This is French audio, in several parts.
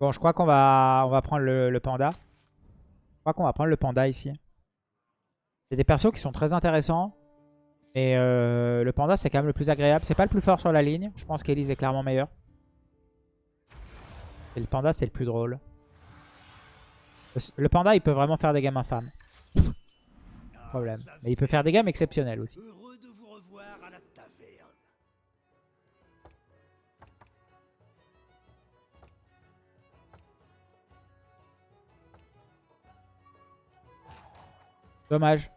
Bon, je crois qu'on va, on va prendre le, panda. Je crois qu'on va prendre le panda ici. C'est des persos qui sont très intéressants. Et euh, le panda, c'est quand même le plus agréable. C'est pas le plus fort sur la ligne. Je pense qu'Elise est clairement meilleur. Et le panda, c'est le plus drôle. Le, le panda, il peut vraiment faire des gammes infâmes. Problème. Mais il peut faire des gammes exceptionnelles aussi. Dommage.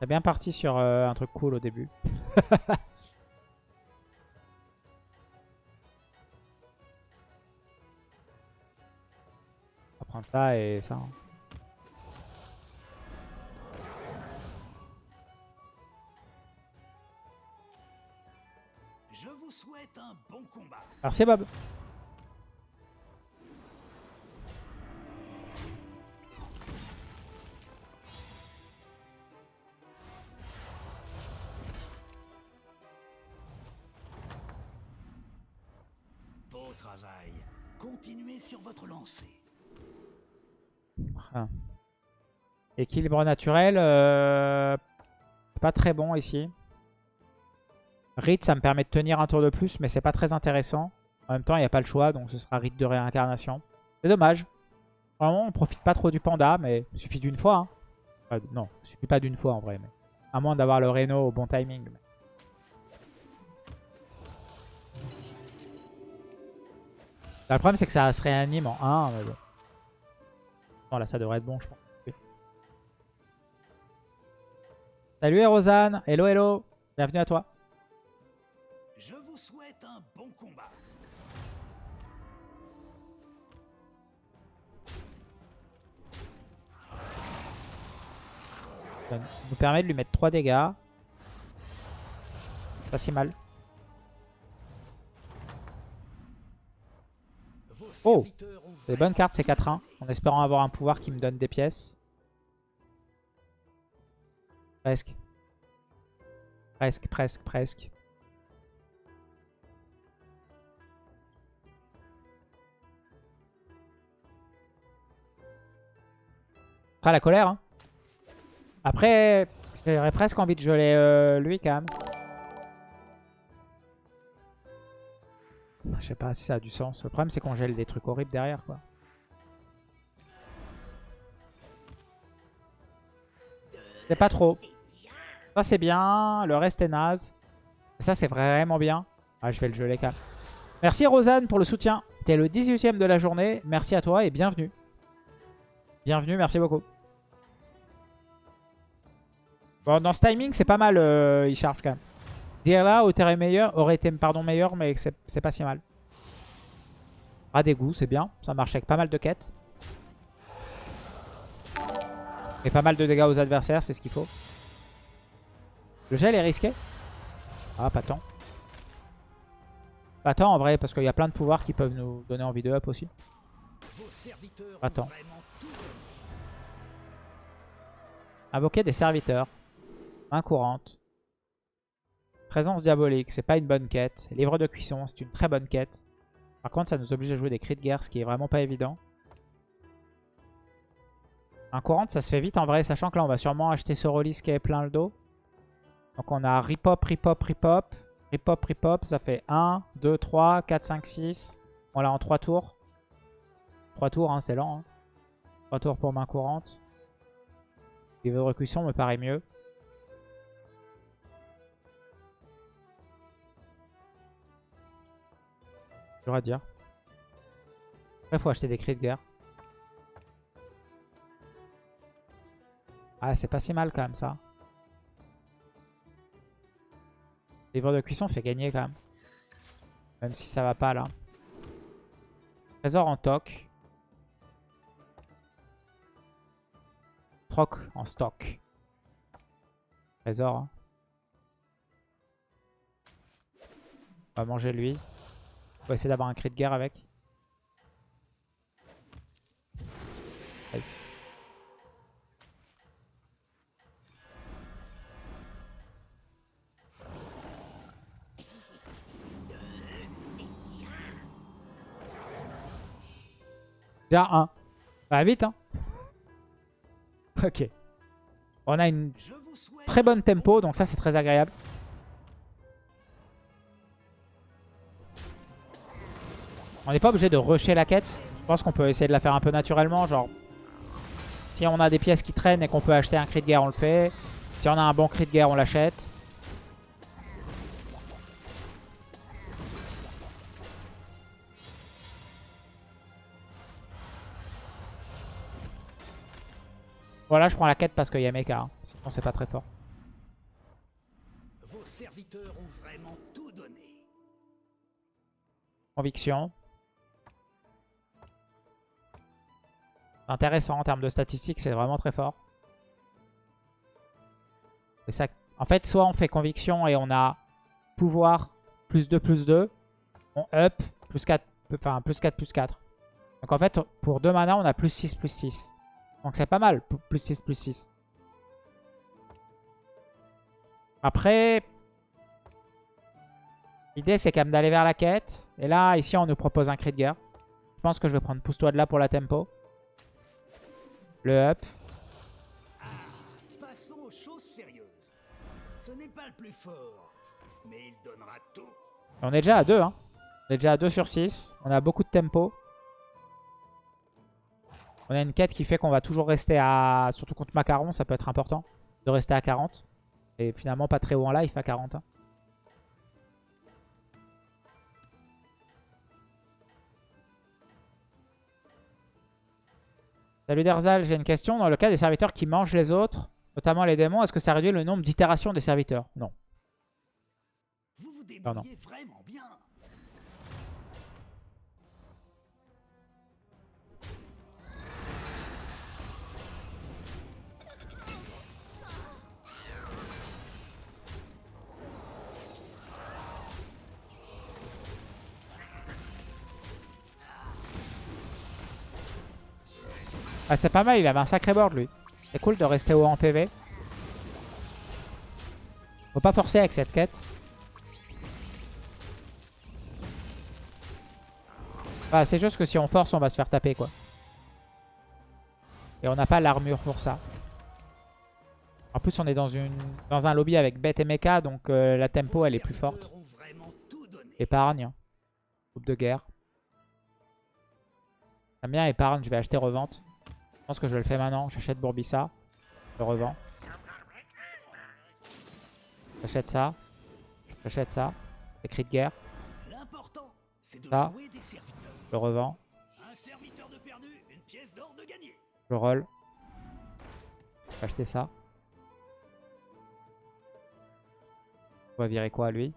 T'as bien parti sur euh, un truc cool au début. On va prendre ça et ça. hein. Je vous souhaite un bon combat. Merci Bob. Sur votre lancée. Ah. Équilibre naturel. euh, Pas très bon ici. Rite, ça me permet de tenir un tour de plus, mais c'est pas très intéressant. En même temps, il n'y a pas le choix, donc ce sera rite de réincarnation. C'est dommage. Vraiment, on profite pas trop du panda, mais il suffit d'une fois. hein. Non, il suffit pas d'une fois en vrai. Mais... À moins d'avoir le Reno au bon timing. Là, le problème, c'est que ça se réanime en 1. mais bon. Non, là, ça devrait être bon, je pense. Oui. Salut, Rosanne. Hello, hello. Bienvenue à toi. Je vous souhaite un bon combat. Ça nous permet de lui mettre 3 dégâts. Pas si mal. Oh, C'est des bonnes cartes, c'est 4-1. En espérant avoir un pouvoir qui me donne des pièces. Presque. Presque, presque, presque. Après la colère. hein. Après, j'aurais presque envie de geler euh, lui quand même. Je sais pas si ça a du sens. Le problème c'est qu'on gèle des trucs horribles derrière quoi. C'est pas trop. Ça c'est bien, le reste est naze. Ça c'est vraiment bien. Ah, je vais le geler quand même. Merci Rosanne pour le soutien. T'es le 18ème de la journée. Merci à toi et bienvenue. Bienvenue, merci beaucoup. Bon, dans ce timing, c'est pas mal, euh, il charge quand même. Dire là, aurait, meilleur, aurait été pardon, meilleur, mais c'est pas si mal. Des goûts, c'est bien. Ça marche avec pas mal de quêtes. Et pas mal de dégâts aux adversaires, c'est ce qu'il faut. Le gel est risqué Ah, pas tant. Pas tant en vrai, parce qu'il y a plein de pouvoirs qui peuvent nous donner envie de up aussi. Tout donné. Invoquer des serviteurs. Main courante. Présence diabolique, c'est pas une bonne quête. Livre de cuisson, c'est une très bonne quête. Par contre, ça nous oblige à jouer des cris de guerre, ce qui est vraiment pas évident. Main courante, ça se fait vite en vrai, sachant que là, on va sûrement acheter ce release qui est plein le dos. Donc on a ripop, ripop, ripop. Ripop, ripop, ça fait 1, 2, 3, 4, 5, 6. On l'a en 3 tours. 3 tours, hein, c'est lent. Hein. 3 tours pour main courante. Livre de recuisson me paraît mieux. Dur à dire. Après, faut acheter des cris de guerre. Ah, c'est pas si mal quand même ça. Livre de cuisson fait gagner quand même. Même si ça va pas là. Trésor en toc. Troc en stock. Trésor. hein. On va manger lui. On va essayer d'avoir un cri de guerre avec. Nice. Déjà un. Bah vite hein. Ok. On a une très bonne tempo, donc ça c'est très agréable. On n'est pas obligé de rusher la quête. Je pense qu'on peut essayer de la faire un peu naturellement. Genre, si on a des pièces qui traînent et qu'on peut acheter un cri de guerre, on le fait. Si on a un bon cri de guerre, on l'achète. Voilà, je prends la quête parce qu'il y a mecha. hein. Sinon, c'est pas très fort. Vos serviteurs ont vraiment tout donné. Conviction. Intéressant en termes de statistiques, c'est vraiment très fort. En fait, soit on fait conviction et on a pouvoir plus 2, plus 2. On up plus 4, enfin plus 4, plus 4. Donc en fait, pour 2 mana, on a plus 6, plus 6. Donc c'est pas mal, plus 6, plus 6. Après, l'idée c'est quand même d'aller vers la quête. Et là, ici, on nous propose un cri de guerre. Je pense que je vais prendre pousse-toi de là pour la tempo. Le up. Passons aux choses sérieuses. Ce n'est pas le plus fort, mais il donnera tout. On est déjà à 2. Hein. On est déjà à 2 sur 6. On a beaucoup de tempo. On a une quête qui fait qu'on va toujours rester à... Surtout contre Macaron, ça peut être important. De rester à 40. Et finalement pas très haut en life à 40. hein. Salut Derzal, j'ai une question. Dans le cas des serviteurs qui mangent les autres, notamment les démons, est-ce que ça réduit le nombre d'itérations des serviteurs? Non. Vous vous Non, non. débrouillez vraiment bien. Ah, c'est pas mal, il avait un sacré board lui. C'est cool de rester haut en PV. Faut pas forcer avec cette quête. Bah, c'est juste que si on force, on va se faire taper quoi. Et on n'a pas l'armure pour ça. En plus, on est dans, une, dans un lobby avec Bête et Mecha, donc euh, la tempo elle est plus forte. Épargne. Groupe de guerre. J'aime bien épargne, je vais acheter revente. Je pense que je le fais maintenant. J'achète Bourbissa. Je revends. J'achète ça. J'achète ça. Écrit de guerre. Ça. Je revends. Un serviteur de perdu, une pièce d'or de gagné. Je roll. Je vais acheter ça. On va virer quoi lui?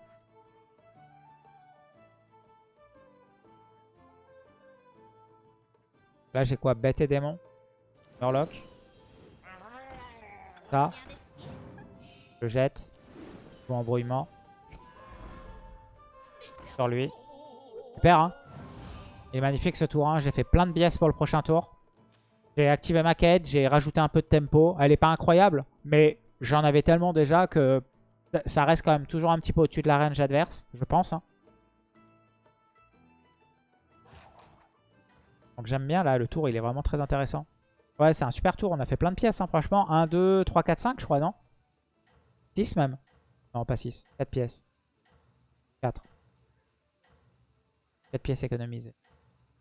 Là j'ai quoi? Bête et démon? Murloc Ça Je jette Ou embrouillement Sur lui Super hein Il est magnifique ce tour 1 J'ai fait plein de biais pour le prochain tour j'ai activé ma quête, j'ai rajouté un peu de tempo. Elle est pas incroyable, mais j'en avais tellement déjà que ça reste quand même toujours un petit peu au-dessus de la range adverse, je pense. hein. Donc j'aime bien là, le tour il est vraiment très intéressant. Ouais, c'est un super tour, on a fait plein de pièces hein, franchement. 1, 2, 3, 4, 5 je crois, non? 6 même. Non, pas 6, 4 pièces. 4. 4 pièces économisées.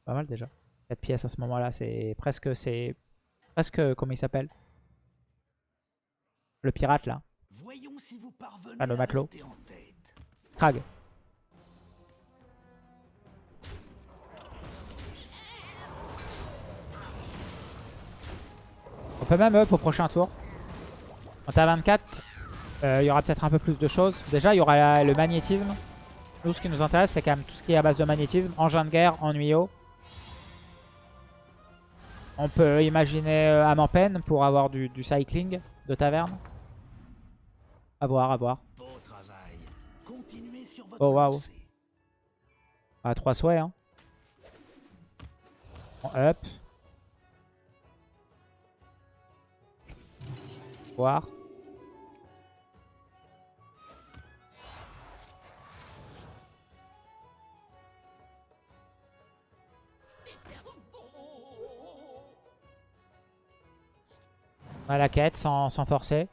Pas mal déjà. 4 pièces à ce moment-là, c'est presque, c'est presque, comment il s'appelle? Le pirate là, Voyons si vous parvenez Ah, le matelot. Krag. Peut même up au prochain tour. Quand t'as 24, euh, il y aura peut-être un peu plus de choses. Déjà, il y aura le magnétisme. Nous, ce qui nous intéresse, c'est quand même tout ce qui est à base de magnétisme. Engin de guerre, ennuyau. On peut imaginer euh, âme en peine pour avoir du, cycling de taverne. À voir, à voir. Oh, waouh. À 3 souhaits. Hein. En up. voir. On a la quête sans, sans forcer.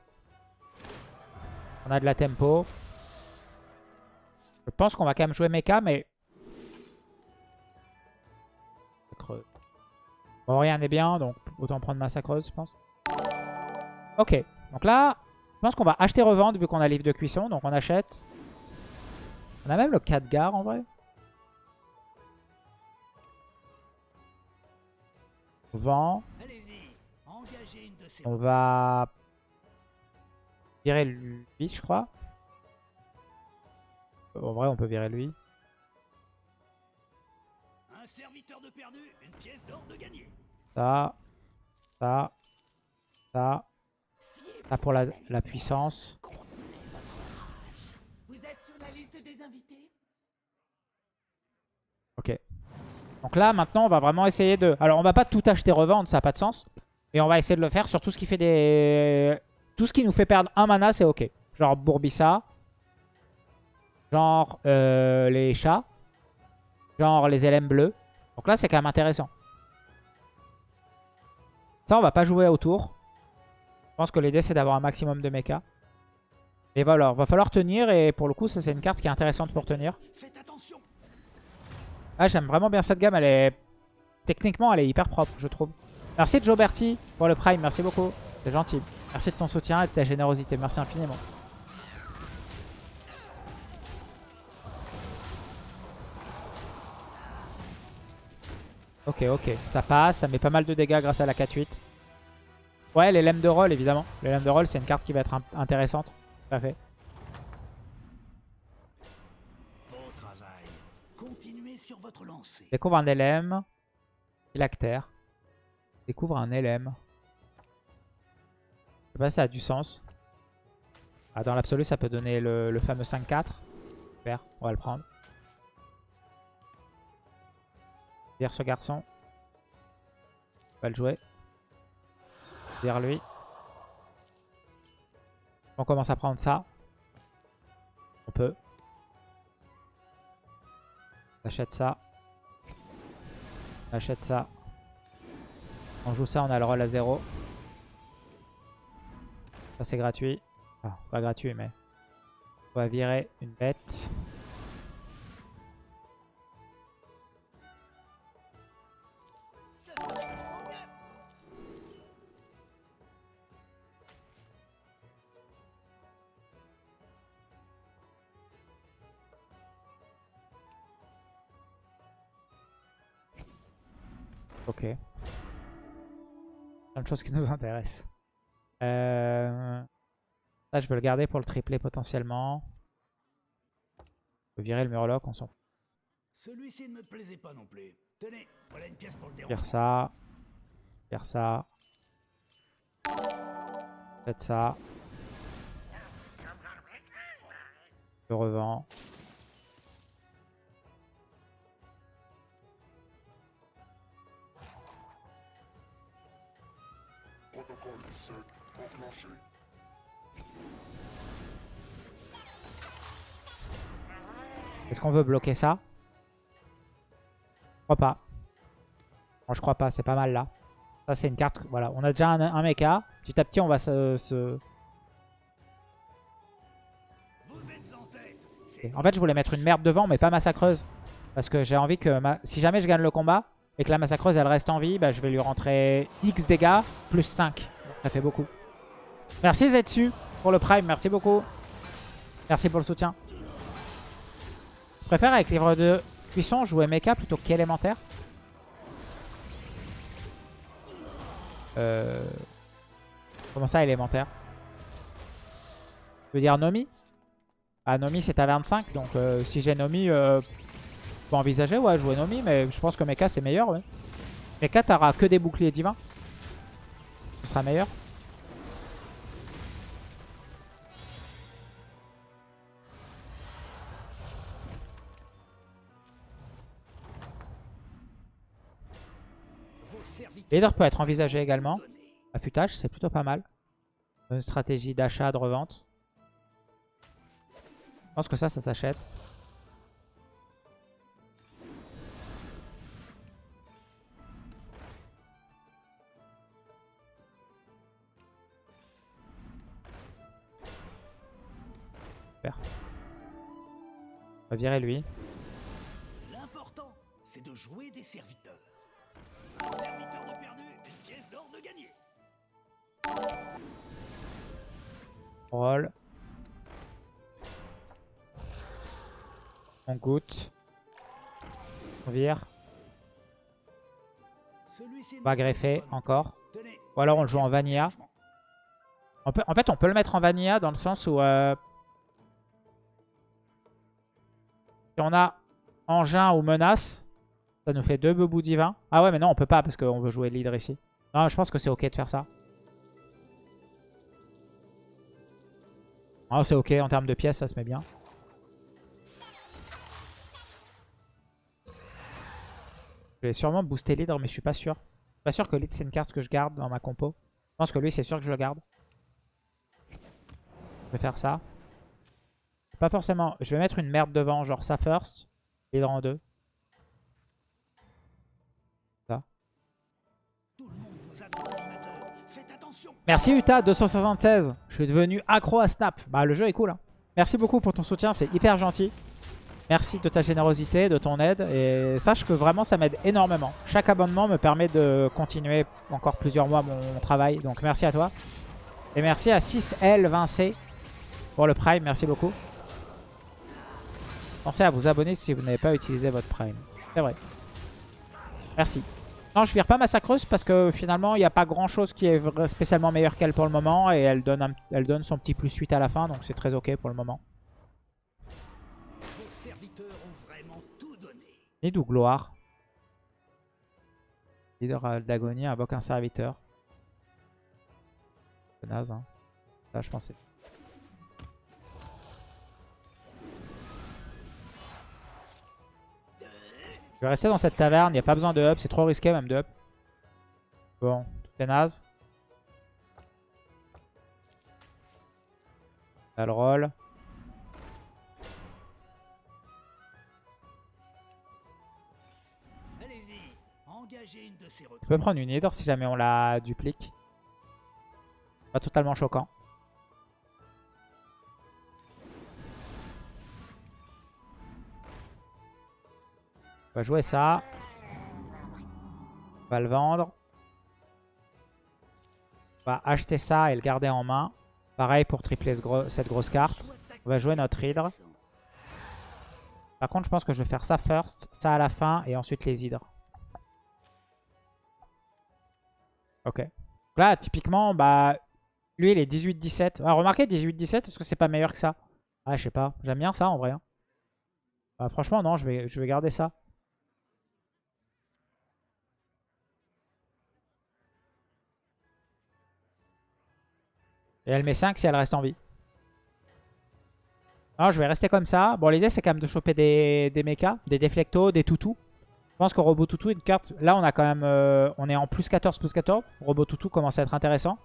On a de la tempo. Je pense qu'on va quand même jouer mecha, mais... Creux. Bon, rien n'est bien, donc autant prendre massacreuse, je pense. Ok, donc là, je pense qu'on va acheter revendre vu qu'on a livre de cuisson, donc on achète. On a même le 4 gare en vrai. On vend. On va virer lui, je crois. En vrai, on peut virer lui. Un serviteur de perdu, une pièce d'or de gagné. Ça, ça, ça. Ça pour la, la puissance. Vous êtes sur la liste des invités? Ok. Donc là, maintenant, on va vraiment essayer de... Alors, on va pas tout acheter revendre, ça n'a pas de sens. Et on va essayer de le faire sur tout ce qui fait des... Tout ce qui nous fait perdre un mana, c'est ok. Genre Bourbissa. Genre euh, les chats. Genre les LM bleus. Donc là, c'est quand même intéressant. Ça, on va pas jouer autour. Pense que l'idée, c'est d'avoir un maximum de mecha. Et voilà, va falloir tenir. Et pour le coup, ça, c'est une carte qui est intéressante pour tenir. Ah, j'aime vraiment bien cette gamme. Elle est techniquement, elle est hyper propre, je trouve. Merci Joe Berti pour le Prime. Merci beaucoup. C'est gentil. Merci de ton soutien et de ta générosité. Merci infiniment. Ok, ok. Ça passe. Ça met pas mal de dégâts grâce à la 4-8. Ouais, les lemmes de roll, évidemment. Les lemmes de roll, c'est une carte qui va être in- intéressante. Tout à fait. Découvre un LM. Phylactère. Découvre un LM. Je sais pas si ça a du sens. Ah, dans l'absolu, ça peut donner le, fameux 5-4. Super, on va le prendre. Vire ce garçon. On va le jouer. Vire lui. On commence à prendre ça. On peut. On achète ça. On achète ça. On joue ça, on a le roll à 0. Ça c'est gratuit. Ah, c'est pas gratuit mais... On va virer une bête. De choses qui nous intéressent. Euh... Là, je veux le garder pour le tripler potentiellement. On peut virer le Murloc, on s'en fout. Celui-ci ne me plaisait pas non plus. Tenez, voilà une pièce pour le Faire ça. Faire ça. Faites ça. Est-ce qu'on veut bloquer ça? Je crois pas. Je crois pas, c'est pas mal là. Ça c'est une carte, voilà. On a déjà un, mecha. Petit à petit on va se... se- en fait je voulais mettre une merde devant mais pas massacreuse. Parce que j'ai envie que si jamais je gagne le combat et que la massacreuse elle reste en vie, bah, je vais lui rentrer X dégâts plus 5. Ça fait beaucoup. Merci Zetsu pour le prime, merci beaucoup. Merci pour le soutien. Je préfère avec livre de cuisson jouer mecha plutôt qu'élémentaire. Euh... Comment ça élémentaire? Je veux dire Nomi? Ah Nomi c'est à 25 donc euh, si j'ai Nomi euh, je peux envisager ouais jouer Nomi mais je pense que Mecha c'est meilleur. Mecha t'auras que des boucliers divins. Sera meilleur. Leader peut être envisagé également. Affûtage, c'est plutôt pas mal. Une stratégie d'achat, de revente. Je pense que ça, ça s'achète. Super. On va virer lui. L'important, c'est de jouer des serviteurs. Un serviteur de perdu, une pièce d'or de gagné. Roll. On goûte. On vire. On va greffer encore. Ou alors on le joue en vanilla. On peut, en fait, on peut le mettre en vanilla dans le sens où... euh, si on a engin ou menace, ça nous fait deux bebous divins. Ah ouais, mais non, on peut pas parce qu'on veut jouer leader ici. Non, je pense que c'est ok de faire ça. Ah, c'est ok, en termes de pièces, ça se met bien. Je vais sûrement booster leader, mais je suis pas sûr. Je suis pas sûr que lead c'est une carte que je garde dans ma compo. Je pense que lui, c'est sûr que je le garde. Je vais faire ça. Pas forcément. Je vais mettre une merde devant, genre ça first. En deux. a dans l'ordinateur. Faites attention. Merci Uta 276. Je suis devenu accro à Snap. Bah le jeu est cool. hein. Merci beaucoup pour ton soutien, c'est hyper gentil. Merci de ta générosité, de ton aide. Et sache que vraiment ça m'aide énormément. Chaque abonnement me permet de continuer encore plusieurs mois mon, mon travail. Donc merci à toi. Et merci à 6L20C pour le Prime. Merci beaucoup. Pensez à vous abonner si vous n'avez pas utilisé votre Prime. C'est vrai. Merci. Non, je vire pas Massacreuse parce que finalement, il n'y a pas grand chose qui est spécialement meilleur qu'elle pour le moment. Et elle donne, un- elle donne son petit plus 8 à la fin, donc c'est très ok pour le moment. Nid ou gloire Leader d'agonie invoque un serviteur. C'est naze, hein. Ça, je pensais. Je vais rester dans cette taverne, il n'y a pas besoin de up, c'est trop risqué même de up. Bon, tout est naze. Là, le roll. On peut prendre une Hydre si jamais on la duplique. Pas totalement choquant. On va jouer ça. On va le vendre. On va acheter ça et le garder en main. Pareil pour tripler cette grosse carte. On va jouer notre Hydre. Par contre, je pense que je vais faire ça first, ça à la fin et ensuite les hydres. Ok. Donc Là, typiquement, bah, lui, il est 18-17. Ah, remarquez, 18-17, est-ce que c'est pas meilleur que ça? Ah, je sais pas. J'aime bien ça, en vrai. hein. Bah, franchement, non, je vais, je vais garder ça. Et elle met 5 si elle reste en vie. Alors, je vais rester comme ça. Bon, l'idée, c'est quand même de choper des, des mechas, des déflectos, des toutous. Je pense que Robot Toutou, une carte... Là, on a quand même... euh, on est en plus 14, plus 14. Robot Toutou commence à être intéressant.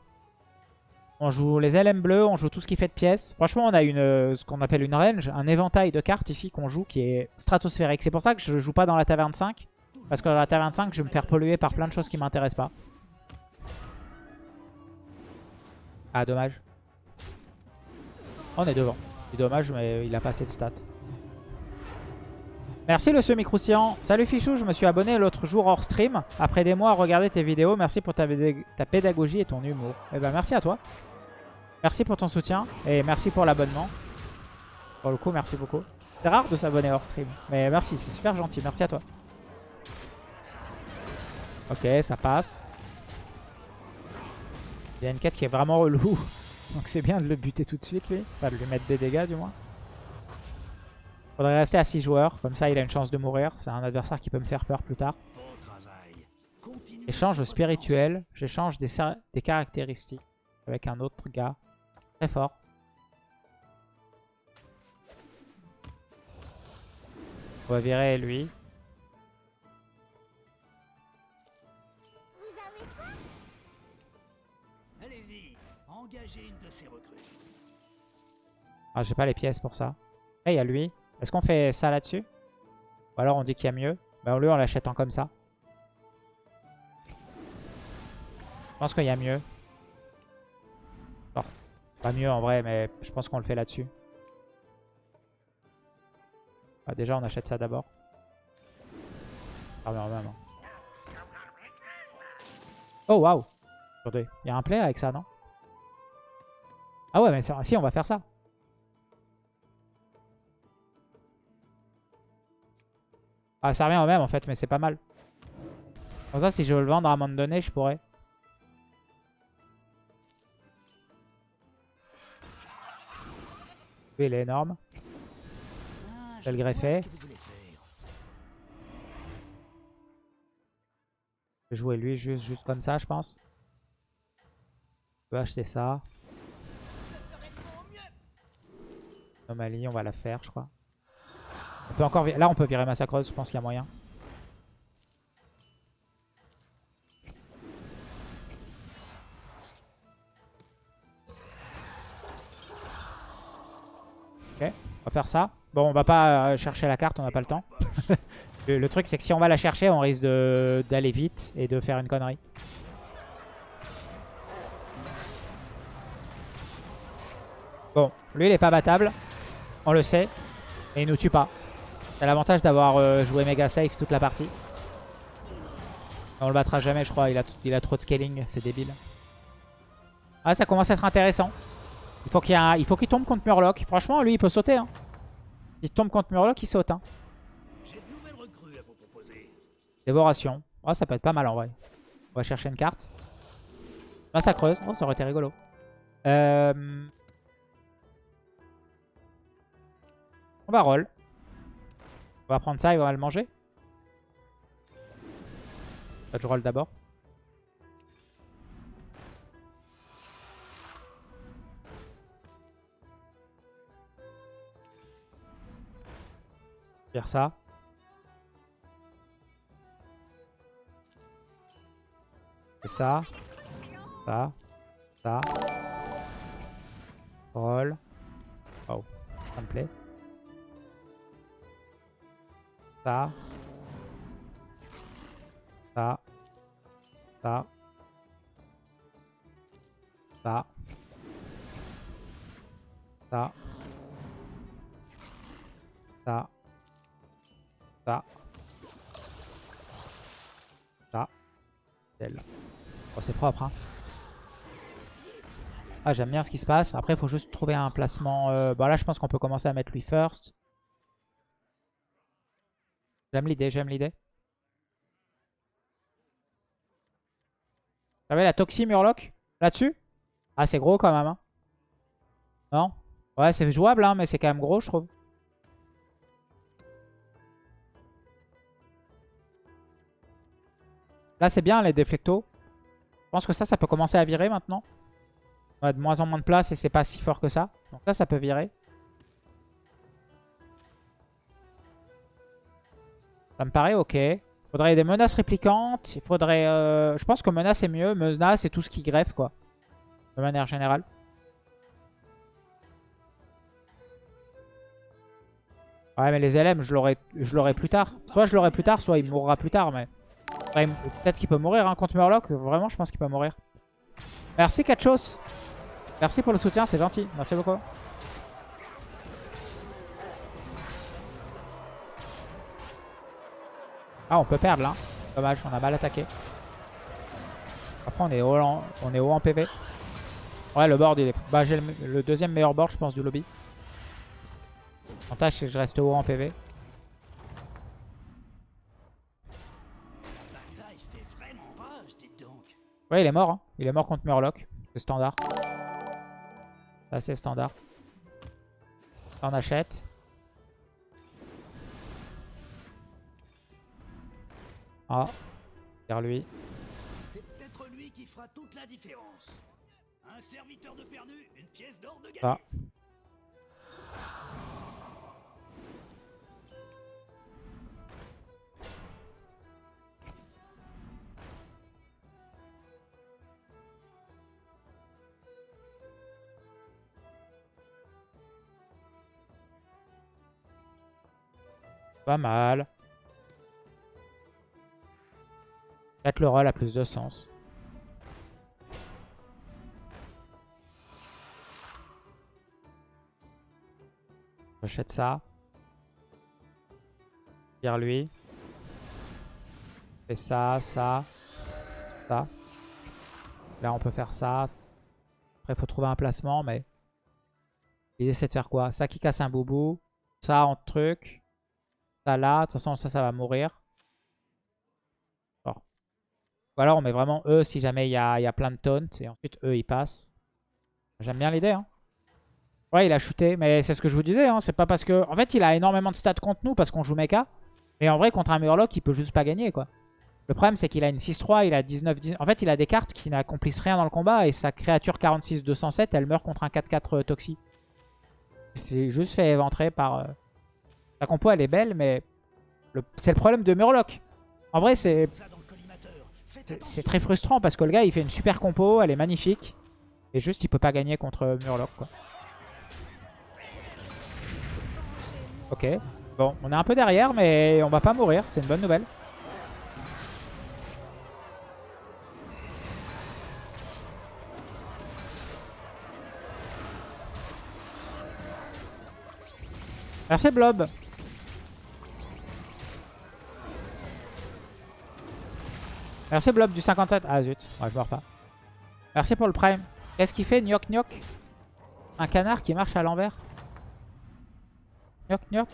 On joue les LM bleus, on joue tout ce qui fait de pièces. Franchement, on a une, euh, ce qu'on appelle une range, un éventail de cartes ici qu'on joue qui est stratosphérique. C'est pour ça que je joue pas dans la taverne 5. Parce que dans la taverne 5, je vais me faire polluer par plein de choses qui m'intéressent pas. Ah, dommage. On est devant. C'est dommage, mais il a pas assez de stats. Merci le semi-croustillant. Salut Fichou, je me suis abonné l'autre jour hors stream. Après des mois à regarder tes vidéos, merci pour ta, pédag- ta pédagogie et ton humour. Eh ben merci à toi. Merci pour ton soutien et merci pour l'abonnement. Pour le coup, merci beaucoup. C'est rare de s'abonner hors stream. Mais merci, c'est super gentil. Merci à toi. Ok, ça passe. Il y a une quête qui est vraiment relou. Donc c'est bien de le buter tout de suite lui. Enfin de lui mettre des dégâts du moins. Faudrait rester à 6 joueurs. Comme ça il a une chance de mourir. C'est un adversaire qui peut me faire peur plus tard. Échange spirituel. J'échange des, des caractéristiques avec un autre gars. Très fort. On va virer lui. Ah, j'ai pas les pièces pour ça. Là, il y a lui. Est-ce qu'on fait ça là-dessus? Ou alors on dit qu'il y a mieux? Bah, lui, on l'achète en comme ça. Je pense qu'il y a mieux. Non, pas mieux en vrai, mais je pense qu'on le fait là-dessus. Ah, déjà, on achète ça d'abord. Oh, waouh il y a un play avec ça, non? Ah ouais, mais si, on va faire ça. Ah, ça revient au même, en fait, mais c'est pas mal. Comme ça, si je veux le vendre à un moment donné, je pourrais. Lui, il est énorme. Ah, Je vais le greffer. Je vais jouer lui juste, juste comme ça, je pense. Je peux acheter ça. Anomalie, on va la faire, je crois. On peut encore Là, on peut virer Massacreuse, je pense qu'il y a moyen. Ok, on va faire ça. Bon, on va pas euh, chercher la carte, on n'a pas le temps. le, le truc, c'est que si on va la chercher, on risque d'aller vite et de faire une connerie. Bon, lui, il est pas battable. On le sait. Et il nous tue pas. C'est l'avantage d'avoir euh, joué méga safe toute la partie. On le battra jamais, je crois. Il a, il a trop de scaling. C'est débile. Ah, ça commence à être intéressant. Il faut qu'il il tombe contre Murloc. Franchement, lui, il peut sauter. Hein. S'il tombe contre Murloc, il saute. Hein. Dévoration. Oh, ça peut être pas mal en vrai. On va chercher une carte. Massacreuse. Oh, ça aurait été rigolo. Euh... On va roll. On va prendre ça et on va le manger. Je roll d'abord. Faire ça. C'est ça. Ça. Ça. Roll. Oh. Ça me plaît. Ça. Ça. Ça. Ça. Ça. Ça. Ça. Ça. Oh, c'est propre, hein. Ah, j'aime bien ce qui se passe. Après, il faut juste trouver un placement. euh, Bon, là, je pense qu'on peut commencer à mettre lui first. J'aime l'idée, j'aime l'idée. Savez, la Toxie Murloc? Là-dessus? Ah, c'est gros quand même. Hein. Non? Ouais, c'est jouable, hein, mais c'est quand même gros, je trouve. Là, c'est bien, les déflectos. Je pense que ça, ça peut commencer à virer maintenant. On a de moins en moins de place et c'est pas si fort que ça. Donc ça, ça peut virer. Ça me paraît ok. Faudrait des menaces répliquantes. Il faudrait... euh, Je pense que menace est mieux. Menace, c'est tout ce qui greffe, quoi. De manière générale. Ouais, mais les LM, je l'aurai je l'aurai plus tard. Soit je l'aurai plus tard, soit il mourra plus tard. Mais Peut-être qu'il peut mourir hein, contre Murloc. Vraiment, je pense qu'il peut mourir. Merci, Kachos. Merci pour le soutien, c'est gentil. Merci beaucoup. Ah, on peut perdre là. Dommage, on a mal attaqué. Après, on est haut en, on est haut en PV. Ouais, le board, il est... Bah, j'ai le, deuxième meilleur board, je pense, du lobby. L'avantage, c'est que je reste haut en PV. Ouais, il est mort. hein. Il est mort contre Murloc. C'est standard. C'est standard. Ça, on achète. Ah. Vers lui. C'est peut-être lui qui fera toute la différence. Un serviteur de perdu, une pièce d'or de gagné. Ah. Pas mal. 4 le roll a plus de sens. J'achète ça. Tire lui. Fait ça, ça, ça. Là, on peut faire ça. Après, il faut trouver un placement, mais... L'idée, c'est de faire quoi? Ça qui casse un boubou. Ça en truc. Ça là. De toute façon, ça, ça va mourir. Ou alors, on met vraiment eux si jamais il y a, il y a plein de taunts. Et ensuite, eux, ils passent. J'aime bien l'idée. Hein. Ouais, il a shooté. Mais c'est ce que je vous disais. Hein. C'est pas parce que... En fait, il a énormément de stats contre nous parce qu'on joue mecha. Mais en vrai, contre un Murloc, il peut juste pas gagner, quoi. Le problème, c'est qu'il a une 6-3, il a 19, 19... En fait, il a des cartes qui n'accomplissent rien dans le combat. Et sa créature 46-207, elle meurt contre un 4-4 euh, Toxi. C'est juste fait éventrer par... Euh... La compo, elle est belle, mais... C'est le problème de Murloc. En vrai, c'est... C'est très frustrant parce que le gars, il fait une super compo, elle est magnifique. Et juste, il peut pas gagner contre Murloc, quoi. Ok. Bon, on est un peu derrière, mais on va pas mourir. C'est une bonne nouvelle. Merci Blob. Merci Blob du 57. Ah zut, ouais, je meurs pas. Merci pour le prime. Qu'est-ce qu'il fait Gnoc gnoc Un canard qui marche à l'envers? Gnoc gnoc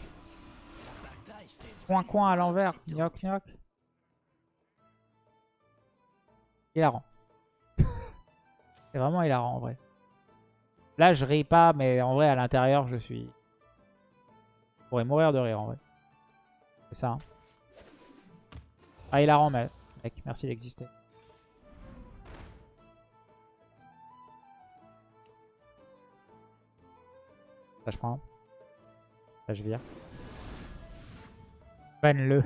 Coin coin à l'envers. Gnoc gnoc. Hilarant. C'est vraiment hilarant en vrai. Là je ris pas mais en vrai à l'intérieur je suis... Je pourrais mourir de rire en vrai. C'est ça. Hein. Ah hilarant mais... Mec, merci d'exister. Ça, je prends. Ça, je vire. Ban-le.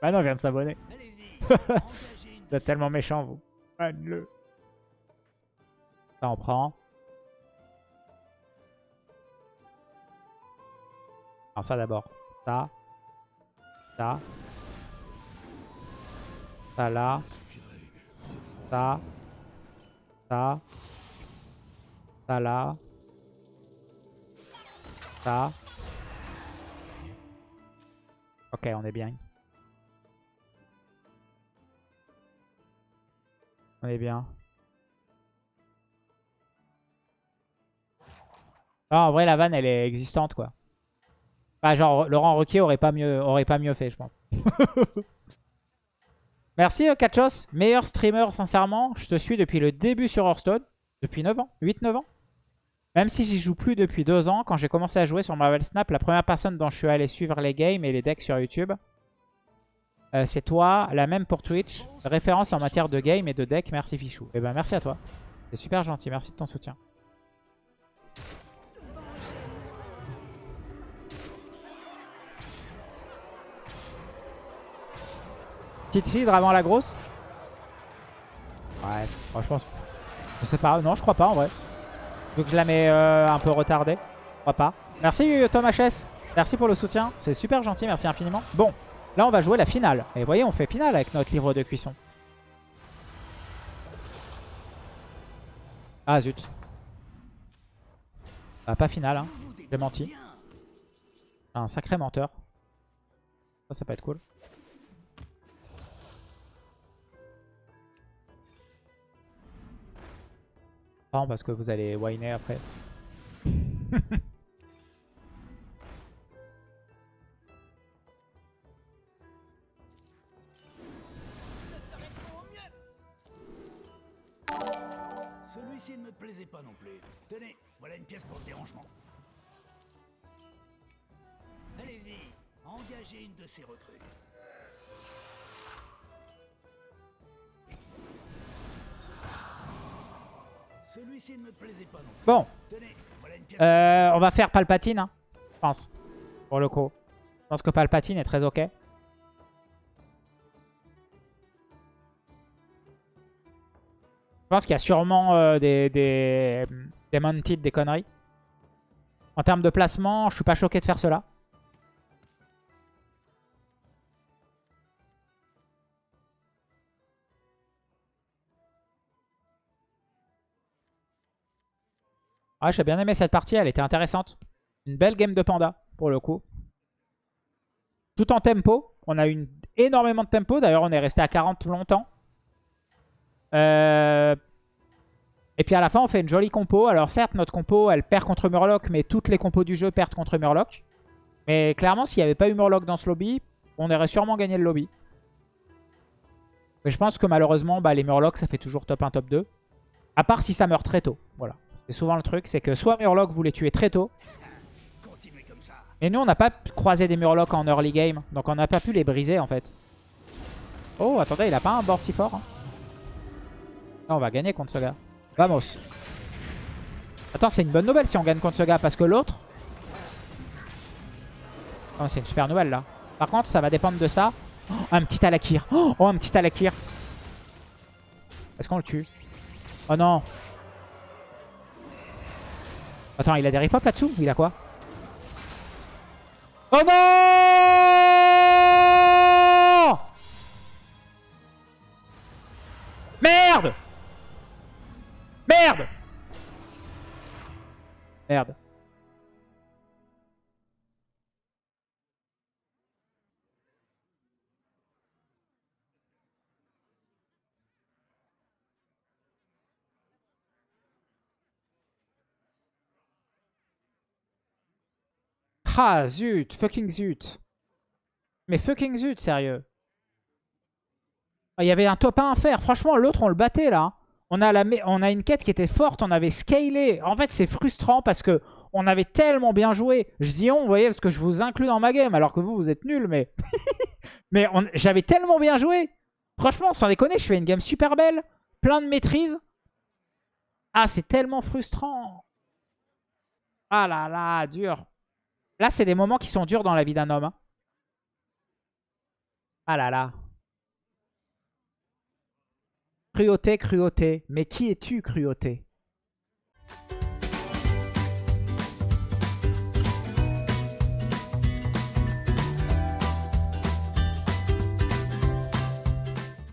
bah non, je viens de s'abonner. vous êtes tellement méchant, vous. Ban-le. Ça, on prend. Alors ça d'abord. Ça. Ça. Ça là. Ça. Ça. Ça là. Ça. Ok, on est bien. On est bien. Ah, en vrai, la vanne, elle est existante, quoi. Bah, genre, Laurent Roquier aurait pas mieux, aurait pas mieux fait, je pense. Merci, euh, Kachos. Meilleur streamer, sincèrement. Je te suis depuis le début sur Hearthstone. Depuis 9 ans. 8-9 ans. Même si j'y joue plus depuis 2 ans. Quand j'ai commencé à jouer sur Marvel Snap, la première personne dont je suis allé suivre les games et les decks sur YouTube, euh, c'est toi. La même pour Twitch. Référence en matière de game et de deck. Merci, Fichou. Et eh ben, merci à toi. C'est super gentil. Merci de ton soutien. Petite fille avant la grosse Ouais, je pense... Je sais pas, non je crois pas en vrai. Donc je la mets euh, un peu retardée. Je crois pas. Merci Thomas HS. Merci pour le soutien. C'est super gentil, merci infiniment. Bon, là on va jouer la finale. Et vous voyez, on fait finale avec notre livre de cuisson. Ah zut. Ah, pas finale, hein. J'ai menti. Un sacré menteur. Ça, ça peut être cool. Parce que vous allez whiner après. Celui-ci ne me plaisait pas non plus. Tenez, voilà une pièce pour le dérangement. Allez-y, engagez une de ces recrues. Bon. Euh, on va faire Palpatine, hein, je pense. Pour le coup. Je pense que Palpatine est très ok. Je pense qu'il y a sûrement euh, des, des, des mounted, des conneries. En termes de placement, je suis pas choqué de faire cela. Ah, j'ai bien aimé cette partie, elle était intéressante. Une belle game de panda, pour le coup. tout en tempo. On a eu énormément de tempo. D'ailleurs, on est resté à 40 longtemps. Euh, Et puis à la fin, on fait une jolie compo. Alors certes, notre compo, elle perd contre Murloc, mais toutes les compos du jeu perdent contre Murloc. Mais clairement, s'il n'y avait pas eu Murloc dans ce lobby, on aurait sûrement gagné le lobby. Mais je pense que malheureusement, bah, les Murlocs, ça fait toujours top 1, top 2. À part si ça meurt très tôt. Voilà. C'est souvent le truc, c'est que soit Murloc vous les tuez très tôt. Et nous, on n'a pas croisé des Murlocs en early game. Donc on n'a pas pu les briser en fait. Oh, attendez, il a pas un board si fort. hein. On va gagner contre ce gars. Vamos. Attends, c'est une bonne nouvelle si on gagne contre ce gars. Parce que l'autre... Oh, c'est une super nouvelle là. Par contre, ça va dépendre de ça. Oh, un petit Alakir. Oh, un petit Alakir. Est-ce qu'on le tue? Oh non. Attends, il a des ripop là-dessous Il a quoi Oh non Merde Merde Merde. Ah zut, fucking zut. Mais fucking zut, sérieux. Ah, Il y avait un top 1 à faire. Franchement, l'autre, on le battait là. On a, la, on a une quête qui était forte. On avait scalé. En fait, c'est frustrant parce que on avait tellement bien joué. Je dis on, vous voyez, parce que je vous inclus dans ma game. Alors que vous, vous êtes nuls. Mais, mais j'avais tellement bien joué. Franchement, sans déconner, je fais une game super belle. Plein de maîtrise. Ah, c'est tellement frustrant. Ah là là, dur. Là, c'est des moments qui sont durs dans la vie d'un homme. hein. Ah là là. Cruauté, cruauté. Mais qui es-tu, cruauté?